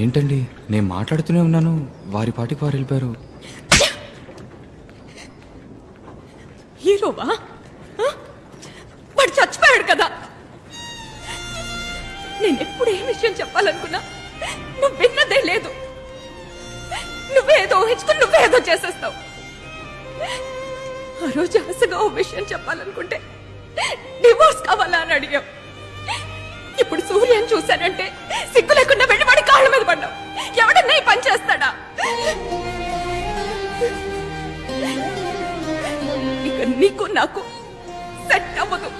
ఏంటండి? నేను మాట్లాడుతూనే ఉన్నాను. వారి పాటికి వారు వెళ్ళిపోయారు. హీరోవా? వాడు చచ్చిపోయాడు కదా. నేను ఎప్పుడు ఏ విషయం చెప్పాలనుకున్నా నువ్వు విన్నదే లేదు. నువ్వేదో ఊహించుకుని నువ్వేదో చేసేస్తావు. ఆ రోజు ఆశగా ఓ విషయం చెప్పాలనుకుంటే డివోర్స్ కావాలా అని అడిగావు ఇప్పుడు సూర్యని చూశానంటే సిగ్గు లేకుండా నీకు నాకు సెట్ అవ్వదు.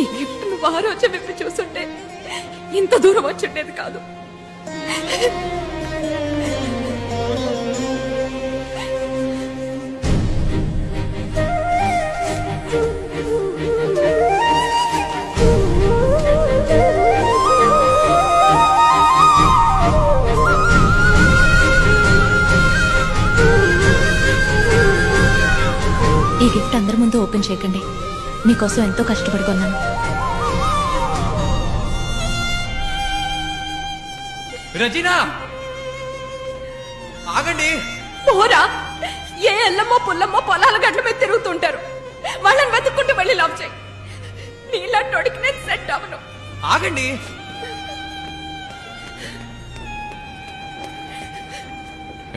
ఈ గిఫ్ట్ నువ్వు ఆ రోజు విప్పి చూసుంటే ఇంత దూరం వచ్చుండేది కాదు. ఈ గిఫ్ట్ అందరి ముందు ఓపెన్ చేయకండి. మీకోసం ఎంతో కష్టపడి కొన్నాను రజీనా! ఆగండి. పోరా. ఏ ఎల్లమ్మో పుల్లమ్మో పొలాల గట్ల మీద తిరుగుతుంటారు. వాళ్ళని వెతుక్కుంటూ వెళ్ళి లవ్ చేయి. నీలాంటోడికి నేను సెట్ అవను ఆగండి.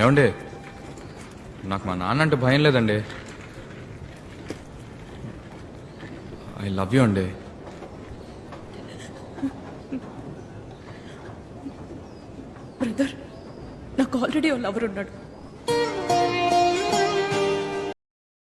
ఏమండి? నాకు మా నాన్న అంటే భయం లేదండి. ఐ లవ్ యూ అండి. బ్రదర్ నాకు ఆల్రెడీ లవర్ ఉన్నాడు.